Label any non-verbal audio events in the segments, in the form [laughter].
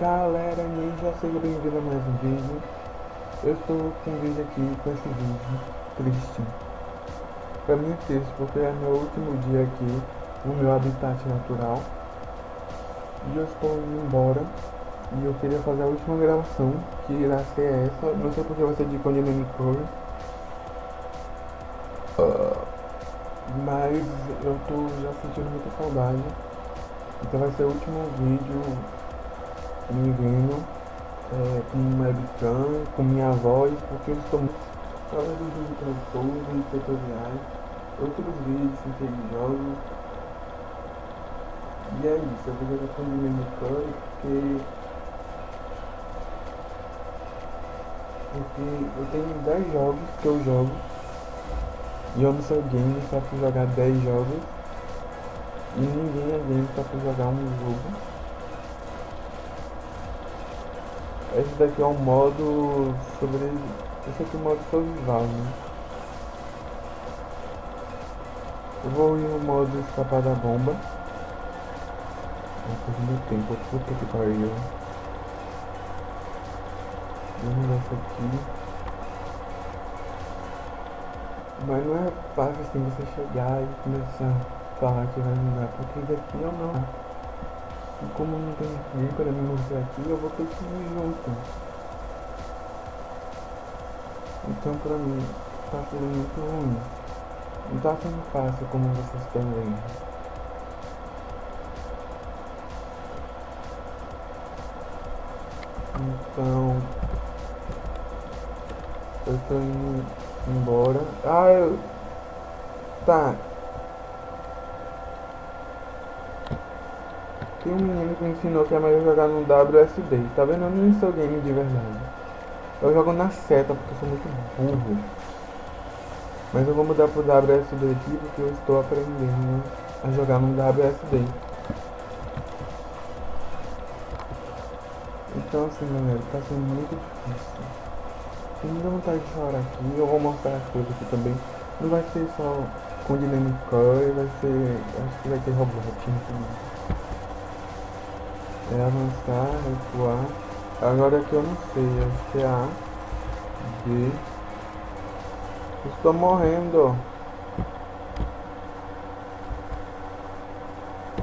Galera ninja, seja bem-vindo a mais um vídeo. Eu estou com um vídeo aqui com esse vídeo triste. Pra mim é triste porque é meu último dia aqui no meu habitat natural. E eu estou indo embora. E eu queria fazer a última gravação, que irá ser essa. Não sei porque vai ser de Condemned Curry. Uh, mas eu tô já sentindo muita saudade. Então vai ser o último vídeo me vendo é, com webcam, com minha voz, porque eu estou fazendo vídeos tradutores, tutoriais, outros vídeos ter jogos. E é isso, eu vou jogar com o Minecraft porque porque eu tenho 10 jogos que eu jogo e eu não sou game só pra jogar 10 jogos e ninguém é game só jogar um jogo. Esse daqui é um modo sobre. Esse aqui é o modo survival, né? Eu vou ir no modo escapar da bomba. Vou meu tempo, puta que pariu. Vamos nessa aqui. Mas não é fácil assim você chegar e começar a falar que vai mudar, porque daqui eu não. E como não tem ninguém para me mostrar aqui, eu vou ter que ir junto. Então pra mim tá sendo muito ruim. Não tá sendo fácil como vocês estão vendo. Então eu tô indo embora. Ah, eu. Tá, Um menino que me ensinou que é melhor jogar no WSD. Tá vendo? Eu não sou game de verdade. Eu jogo na seta porque eu sou muito burro. Mas eu vou mudar pro WSD aqui porque eu estou aprendendo a jogar no WSD. Então assim galera, tá sendo muito difícil. Tem muita vontade de chorar aqui, eu vou mostrar as coisas aqui também. Não vai ser só com Dynamic Core, vai ser. Acho que vai ter Roblox também. É avançar, recuar. Agora que eu não sei, é A, B. Estou morrendo.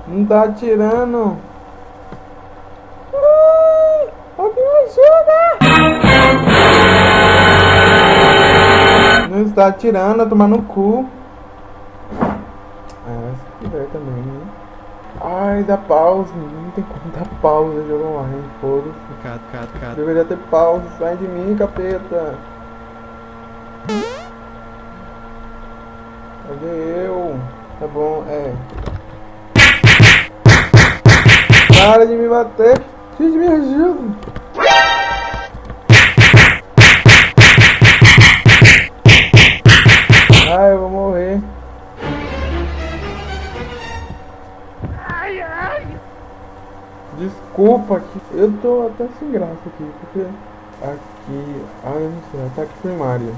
Não tá atirando. Alguém me ajuda! Não está atirando, tomar no cu. Ah, se quiser também, né? Ai, dá pause. Não tem como dar pausa jogo online, foda-se. Cato, cato, cato. Deveria ter pausa. Sai de mim, capeta. Cadê eu? Tá bom, é. Para de me bater. Gente, me ajuda. Desculpa que eu tô até sem graça aqui, porque aqui, ah eu não sei, ataque primário.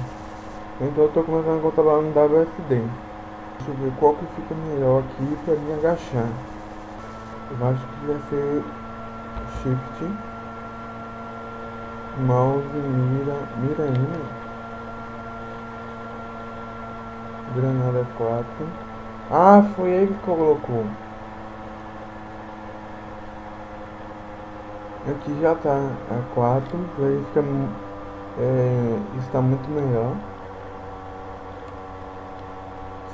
Então eu tô começando a controlar no WSD. Deixa eu ver qual que fica melhor aqui pra me agachar. Eu acho que vai ser Shift, Mouse, mira, mira ainda. Granada 4. Ah, foi ele que colocou. Aqui já tá a 4, aí fica é, está muito melhor.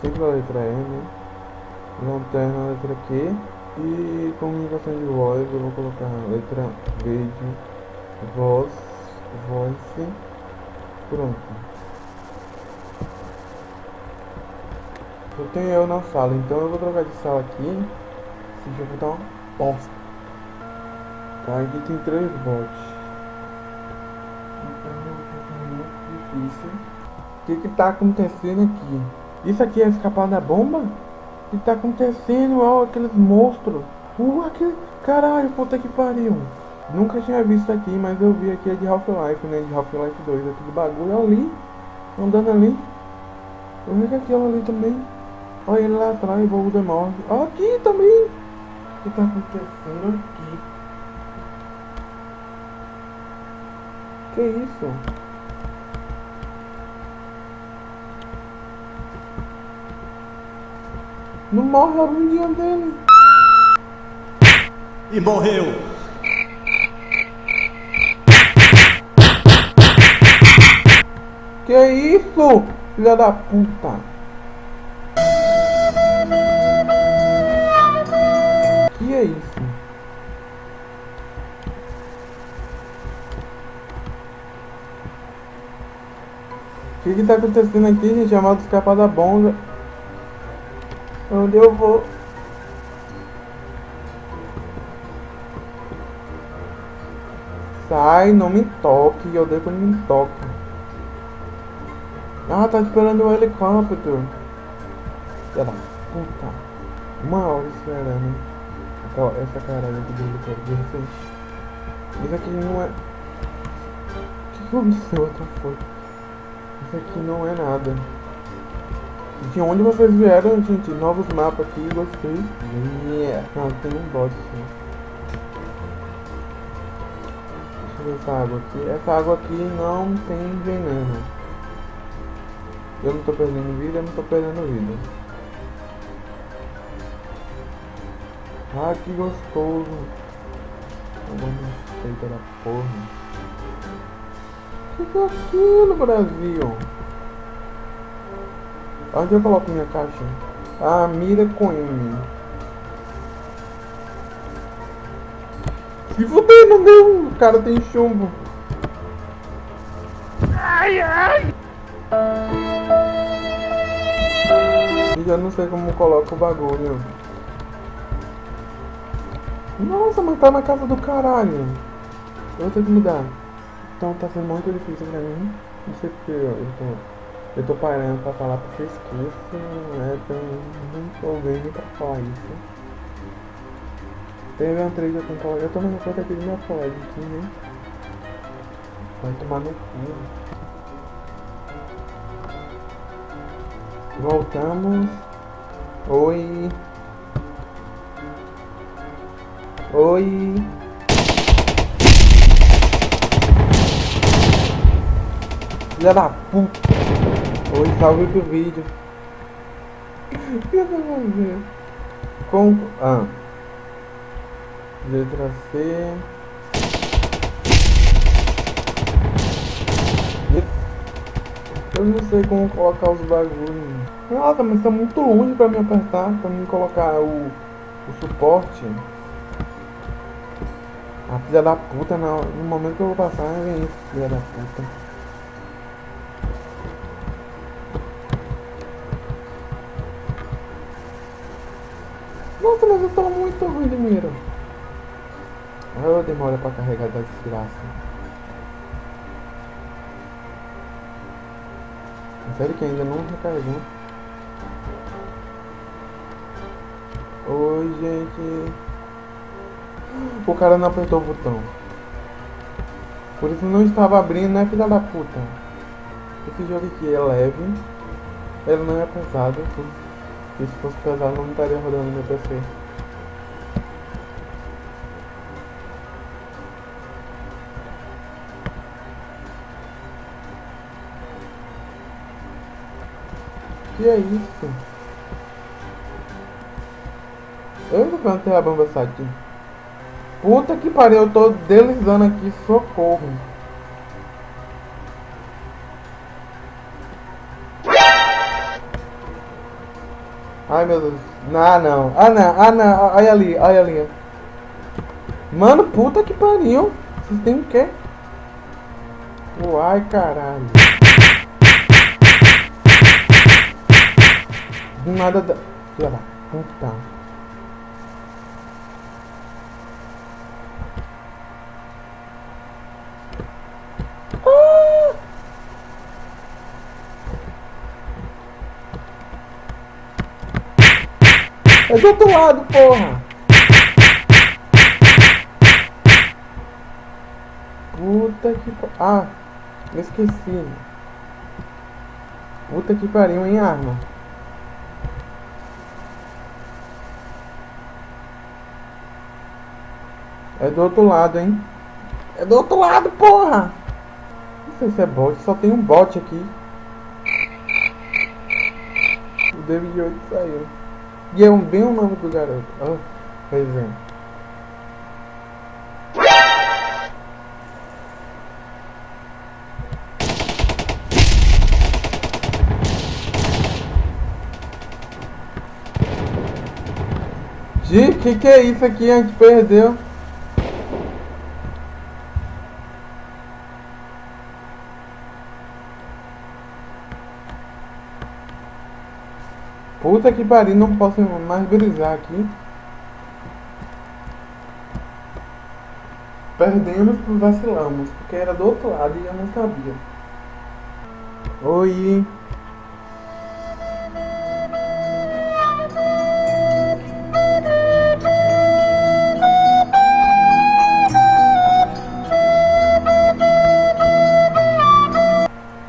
Sempre a letra E, né? Lanterna letra Q. E comunicação de voz, eu vou colocar a letra vídeo, voz, voice. Pronto. Eu tenho eu na sala, então eu vou trocar de sala aqui. Esse jogo tá uma bosta. Tá, aqui tem três bots. Então é muito difícil. O que que tá acontecendo aqui? Isso aqui é escapar da bomba? O que tá acontecendo? Ó, aqueles monstros. Uh, aquele... Caralho, puta que pariu. Nunca tinha visto aqui, mas eu vi aqui é de Half-Life, né? De Half-Life 2. Aquele bagulho ali. Andando ali. Eu vi aquilo ali também. Olha ele lá atrás, o Voldemort. Ó, aqui também. que tá acontecendo aqui? Que isso? Não morre a bundinha dele. E morreu. Que isso? Filha da puta. O que que tá acontecendo aqui, gente? Chamado escapar da bomba. Onde eu vou? Sai, não me toque. Eu odeio quando me toca. Ah, tá esperando o helicóptero. Filha da puta. Uma hora esperando. Aquela, essa caralho aqui do helicóptero. Isso aqui não é... O que aconteceu? Outra foi. Aqui não é nada. De onde vocês vieram, gente? Novos mapas aqui, gostei. Yeah. Não, tem um bot sim. Deixa eu ver essa água aqui. Essa água aqui não tem veneno. Eu não tô perdendo vida, eu não tô perdendo vida. Ah, que gostoso. Agora feita da porra. O que, é aquilo, Brasil? Onde eu coloco minha caixa? Ah, mira com M. Se fuder, não deu. O cara tem chumbo. Ai, ai. E já não sei como coloca o bagulho. Nossa, mas tá na casa do caralho. Eu vou ter que mudar. Então tá sendo muito difícil pra mim. Não sei porque eu tô... Eu tô parando pra falar porque eu esqueço, né? Então não tô vendo pra falar isso. Teve uma trade com colega. Eu tô na conta aqui do meu colega aqui, né? Vai tomar no cu. Voltamos. Oi. Oi. Filha da puta. Oi, salve pro vídeo. O que eu tô fazendo? Com... Ah. Letra C. Eu não sei como colocar os bagulhos. Nossa, mas tá muito longe pra me apertar, pra mim colocar o, o suporte. A filha da puta, no, no momento que eu vou passar, vem isso, filha da puta. Mas eu tô muito ruim de mira. Ah, demora pra carregar da desgraça. Sério que ainda não recarregou. Oi, gente. O cara não apertou o botão. Por isso não estava abrindo, né, filha da puta? Esse jogo aqui é leve. Ele não é pesado. Se fosse pesado, não estaria rodando meu PC. Que é isso? Eu não plantei a bomba aqui. Puta que pariu, eu tô deslizando aqui, socorro. Ai meu Deus. Ah não. Ah não, ah não. Olha ali, olha ali. Mano, puta que pariu. Vocês têm o quê? Uai, caralho. Do nada da. Filha da puta. É do outro lado, porra! Puta que pa- Ah, eu esqueci. Puta que pariu em arma. É do outro lado, hein? É do outro lado, porra! Não sei se é bot, só tem um bot aqui. O David 8 saiu. E é um, bem o nome do garoto. Oh, pois é. Gi, que que é isso aqui? A gente perdeu. Puta que pariu, não posso mais brisar aqui. Perdemos por vacilamos, porque era do outro lado e eu não sabia. Oi.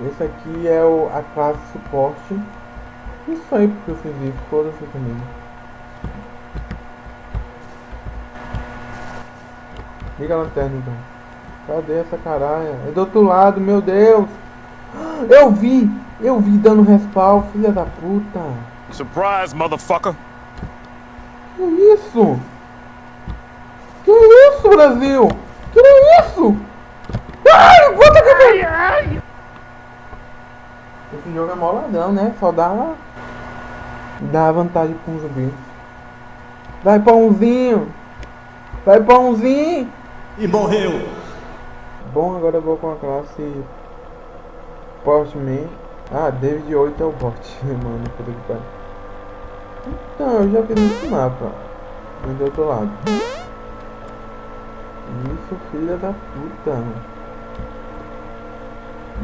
Esse aqui é o, a classe suporte. Não sei porque eu fiz isso, foda-se comigo. Liga a lanterna então. Cadê essa caralho? É do outro lado, meu Deus! [gasps] Eu vi! Eu vi dando respawn, filha da puta! Surprise, motherfucker! Que isso? Que isso, Brasil? Que isso? Ai, puta que Esse jogo é moladão, né? Só dá Dá vantagem com um zumbi. Vai pãozinho! Vai pãozinho! E morreu! Bom, agora eu vou com a classe Portman. Ah, David 8 é o bot, [laughs] mano, puta que pariu. Então, eu já fiz esse mapa. Mas do outro lado. Isso, filha da puta.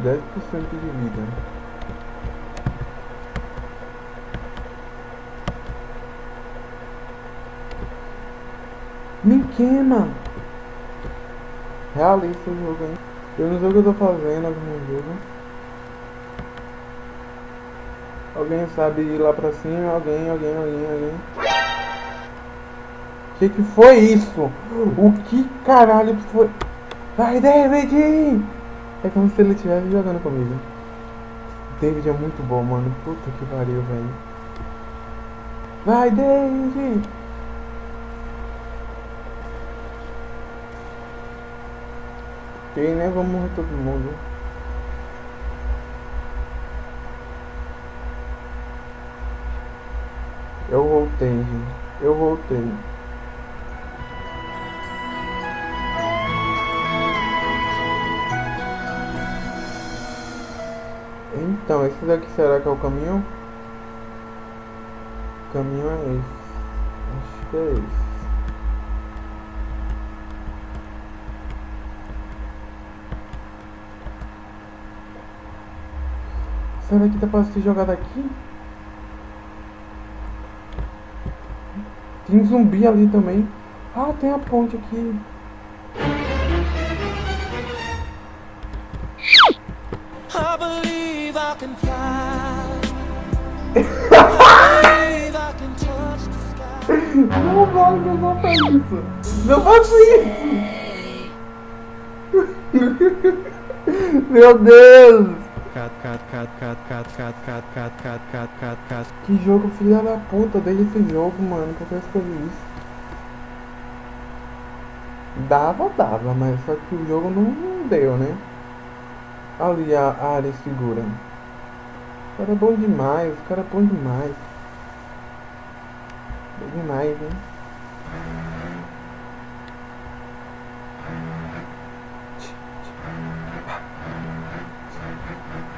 10% de vida. Me queima! Realista o jogo, hein? Eu não sei o que eu tô fazendo aqui no jogo. Alguém sabe ir lá pra cima? Alguém, alguém, alguém, alguém. Que que foi isso? O que caralho foi? Vai, David! É como se ele estivesse jogando comigo. David é muito bom, mano. Puta que pariu, velho. Vai, David! Aí, né? Vamos morrer todo mundo. Eu voltei, gente. Eu voltei. Então, esse daqui será que é o caminho? O caminho é esse. Acho que é esse. Será que dá pra ser jogado aqui? Tem zumbi ali também. Ah, tem a ponte aqui. I believe I can fly. [laughs] Não vai, não faça isso. Não faça isso. [laughs] Meu Deus. Que jogo filha da puta, desde esse jogo, mano, que eu escolhi isso? Dava, dava, mas só que o jogo não deu, né? Ali a área segura. O cara é bom demais, o cara é bom demais. Bom demais, né?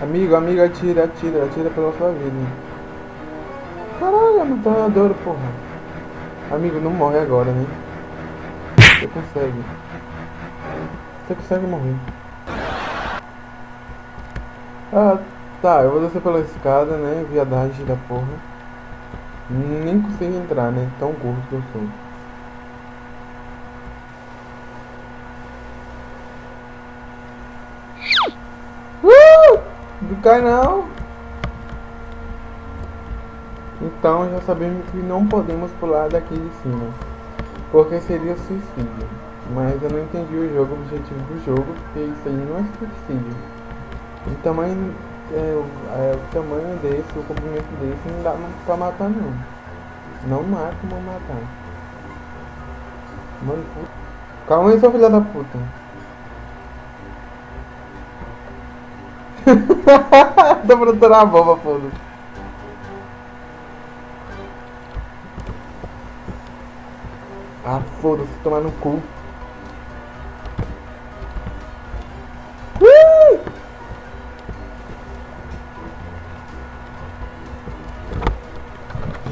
Amigo, amigo, atira, atira, atira pela sua vida. Caralho, é metralhadora, porra. Amigo, não morre agora, né? Você consegue. Você consegue morrer. Ah, tá, eu vou descer pela escada, né? Viadagem da porra. Nem consigo entrar, né? Tão gordo que eu sou. Cai não. Então já sabemos que não podemos pular daqui de cima. Porque seria suicídio. Mas eu não entendi o jogo, o objetivo do jogo, porque isso aí não é suicídio. O tamanho, é, o, é, o tamanho desse, o comprimento desse não dá pra matar não. Não mata, não matar. Mano, puta. Calma aí, seu filho da puta. [laughs] Tô produzindo a bomba, foda-se. Ah, foda-se, tomar no cu. Ui!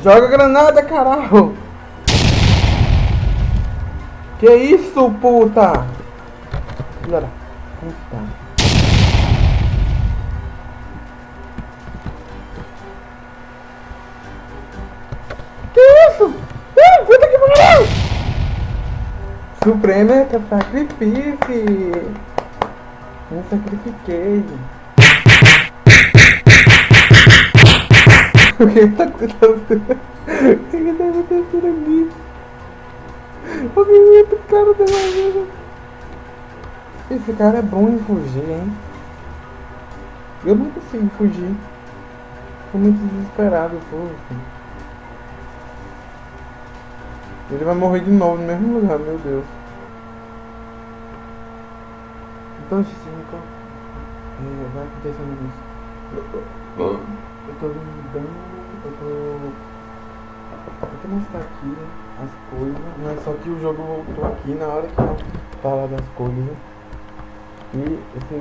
Joga granada, caralho! Que isso, puta? Filha da puta. Suprema é sacrifício! Me sacrifiquei. O que tá acontecendo? O que tá acontecendo aqui? O movimento cara da maneira. Esse cara é bom em fugir, hein? Eu não consigo fugir. Tô muito desesperado, poxa. Ele vai morrer de novo no mesmo lugar, meu Deus. Então, cinco. É, vai acontecendo isso. Eu tô, duvidando, eu tô. Eu tô mostrar aqui as coisas, mas só que o jogo voltou aqui na hora que eu falar das coisas. E esse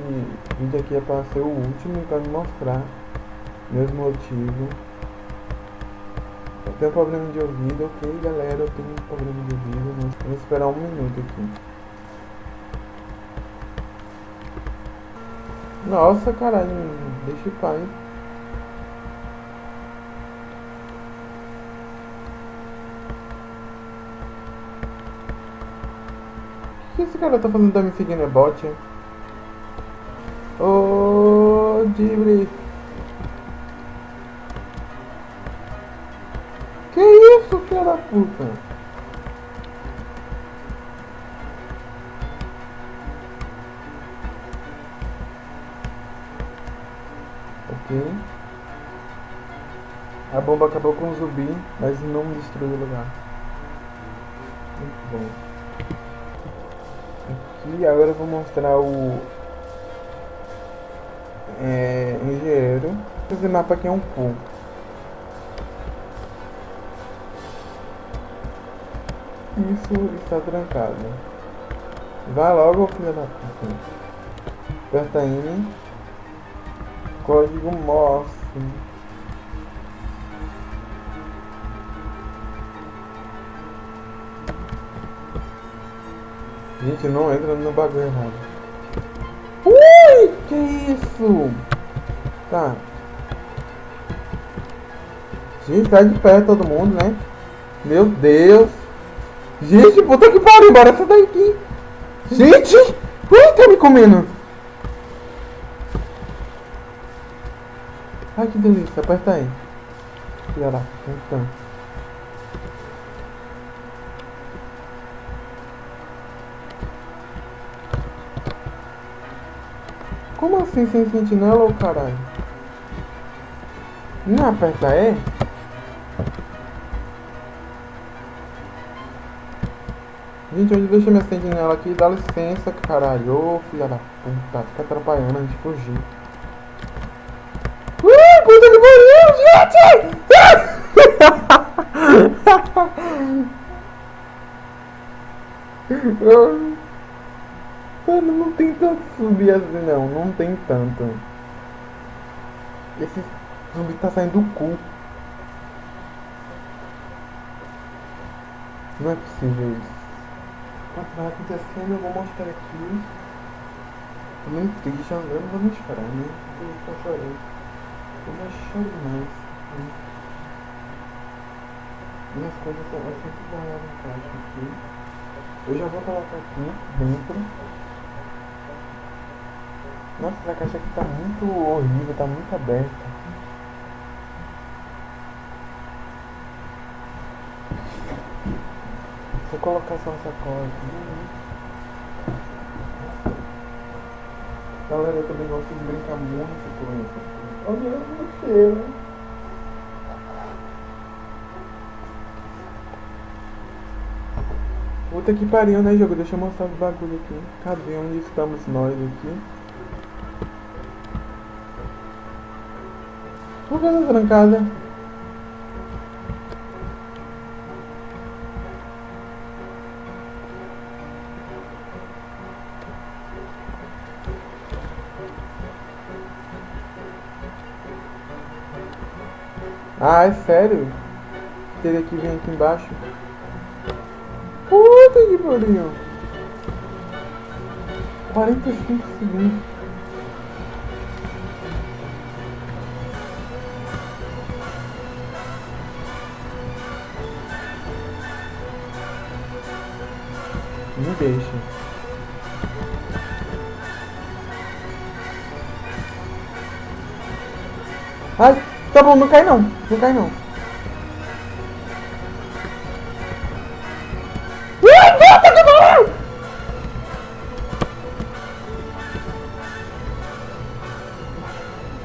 vídeo aqui é para ser o último para me mostrar meus motivos. Eu tenho problema de ouvido, ok galera, eu tenho problema de ouvido, mas vou esperar um minuto aqui. Nossa, caralho, deixa o pai. O que esse cara tá fazendo? Tá me seguindo? É bot? Ô, Dibri. Isso, filha da puta? Ok. A bomba acabou com o zumbi, mas não destruiu o lugar. Muito bom. Aqui agora eu vou mostrar o é, engenheiro. Esse mapa aqui é um pool. Isso está trancado. Vá logo, filha da puta. Aperta N. Código MOS. Gente, não entra no bagulho errado. Ui! Que isso? Tá. Gente, sai de pé todo mundo, né? Meu Deus. Gente, puta que pariu, bora sair daqui. Gente! Ui, tá me comendo. Ai, que delícia. Aperta aí. Filha da puta. Como assim sem sentinela ou caralho? Não aperta E? Gente, onde deixa minha sentinela aqui? Dá licença, caralho. Ô, filha da puta. Fica atrapalhando a gente fugir. Uh, puta que pariu, gente! [laughs] Mano, não tem tanto zumbi assim não, não tem tanto. Esse zumbi tá saindo do cu. Não é possível isso. Enquanto vai acontecendo, eu vou mostrar aqui. Tô muito triste, eu não vou nem chorar, né? Eu tô chorando. Eu já choro demais. Né? Minhas coisas são eu sempre guardar no caixa aqui. Eu já vou colocar aqui dentro. Nossa, essa caixa aqui tá muito horrível, tá muito aberta. Vou colocar essa coisa aqui. Galera, eu também gosto de brincar muito com isso. Olha você, né? Puta que pariu, né, jogo? Deixa eu mostrar os bagulho aqui. Cadê? Onde estamos nós aqui? Por que tá trancada? Ah, é sério? Teria que vir aqui embaixo. Puta que pariu. 45 segundos. Me deixa. Ai, tá bom, não cai não. Não cai não. Ai, que pariu!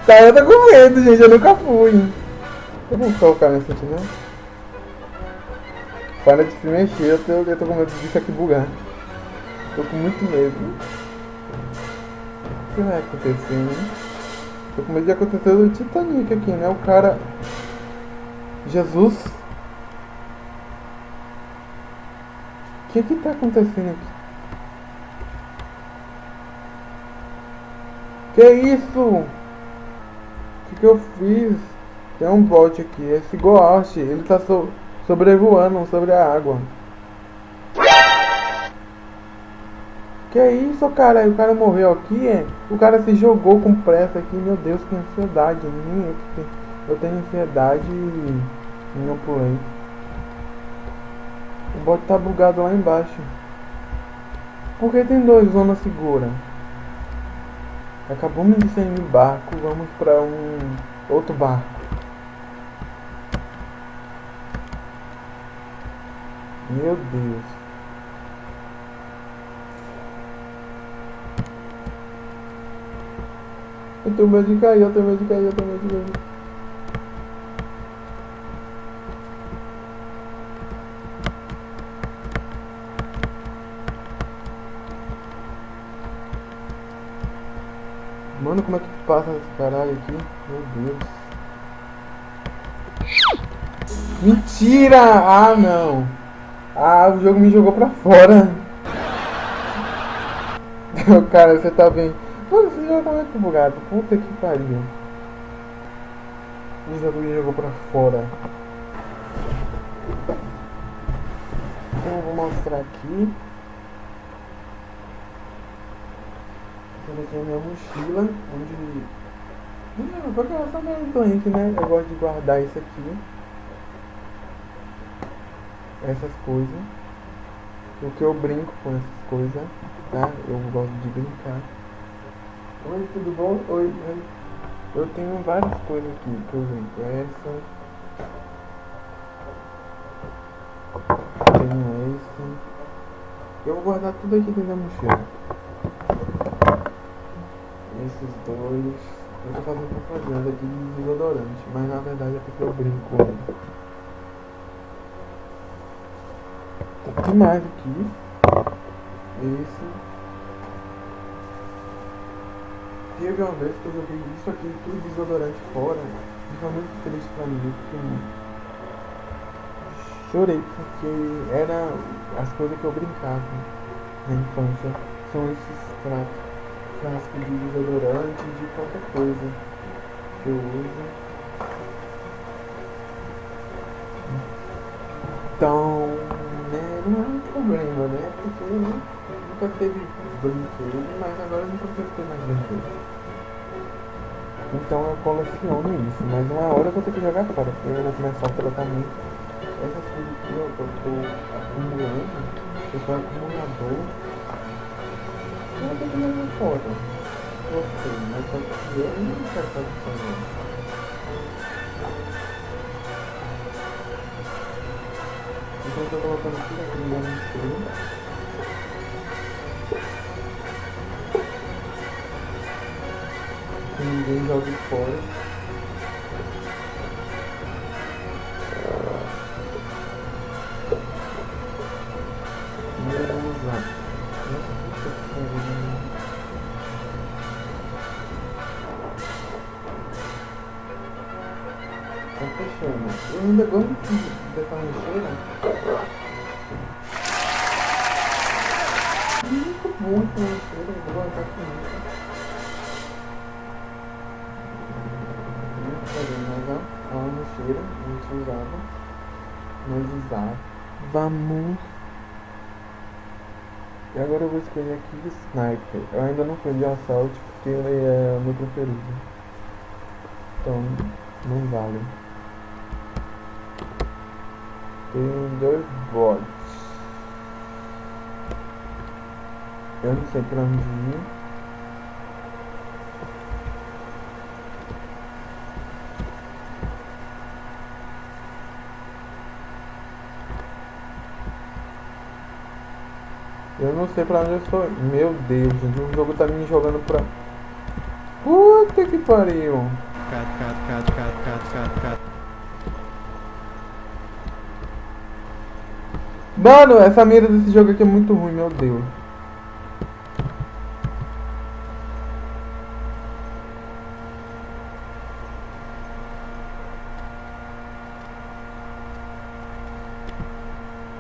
Tá, eu tô com medo, gente. Eu nunca fui. Eu vou colocar nesse aqui, né? Para de se mexer, eu tô, eu tô com medo disso aqui bugar. Tô com muito medo. O que vai acontecer, né? Tô com medo de acontecer o Titanic aqui, né? O cara. Jesus. O que que tá acontecendo aqui? Que isso? O que que eu fiz? Tem um bot aqui, esse Ghost, ele tá so sobrevoando sobre a água. Que isso, cara? O cara morreu aqui, é? O cara se jogou com pressa aqui. Meu Deus, que ansiedade. Nem eu, que tenho, eu tenho ansiedade e não pulei. O bot tá bugado lá embaixo. Por que tem dois zona segura? Acabamos de sair do barco, vamos pra um outro barco. Meu Deus. Eu tenho medo de cair, eu tenho medo de cair, eu tenho medo de cair. Mano, como é que passa esse caralho aqui? Meu Deus. Mentira! Ah, não. Ah, o jogo me jogou pra fora. [laughs] Cara, você tá bem. Mano, esse jogo tá muito bugado. Puta que pariu. O jogo me jogou pra fora. Então eu vou mostrar aqui. Aqui é a minha mochila, onde... Não, porque eu sou meio doente, né? Eu gosto de guardar isso aqui. Essas coisas. Porque eu brinco com essas coisas, tá? Eu gosto de brincar. Oi, tudo bom? Oi, oi. Eu tenho várias coisas aqui, por exemplo, essa. Tenho esse. Eu vou guardar tudo aqui dentro da mochila. Esses dois. Eu tô fazendo propaganda aqui de desodorante, mas na verdade é porque eu brinco. Né? Que mais aqui? Esse. Teve uma vez que eu joguei isso aqui, tudo desodorante fora. E foi muito triste pra mim, porque chorei, porque era as coisas que eu brincava na infância. São esses frascos de desodorante, de qualquer coisa que eu uso. Então, né, não é um problema, né? Nunca teve brinquedo, mas agora consigo ter mais brinquedo. Então eu coleciono isso, mas uma hora eu vou ter que jogar fora, porque eu vou começar o tratamento. Essas coisas aqui eu tô acumulando, eu sou acumulador. Eu vou ter que jogar fora. Gostei, mas só que eu não quero fazer isso não. Então eu tô colocando tudo aqui no meu ninguém jogue fora. Vamos. Tá fechando. Eu ainda gosto de dessa lixeira. Muito bom essa lixeira, eu vou guardar com isso. Muito fazer mais lixeira, a gente usava. Nós usava. Vamos. E agora eu vou escolher aqui Sniper. Eu ainda não fui de assalto porque ele é o meu preferido. Então, não vale. Tem dois bots. Eu não sei pra onde ir. Eu não sei pra onde eu estou. Meu Deus, gente, o jogo tá me jogando pra. Puta que pariu! Cat, cat, cat, cat, cat, cat, cat. Mano, essa mira desse jogo aqui é muito ruim, meu Deus.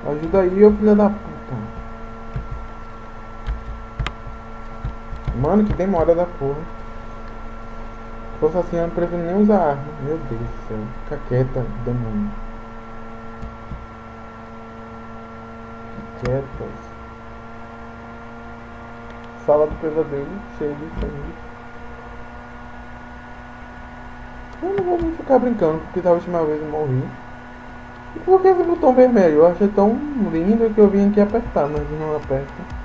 Ajuda aí, ô filho da puta. Mano, que demora da porra. Fosse assim, eu não prefiro nem usar arma. Meu Deus do céu. Fica quieta, demônio. Quietas. Sala do pesadelo, cheio de sangue. Eu não vou ficar brincando, porque da última vez eu morri. E por que esse botão vermelho? Eu achei tão lindo que eu vim aqui apertar, mas não aperta.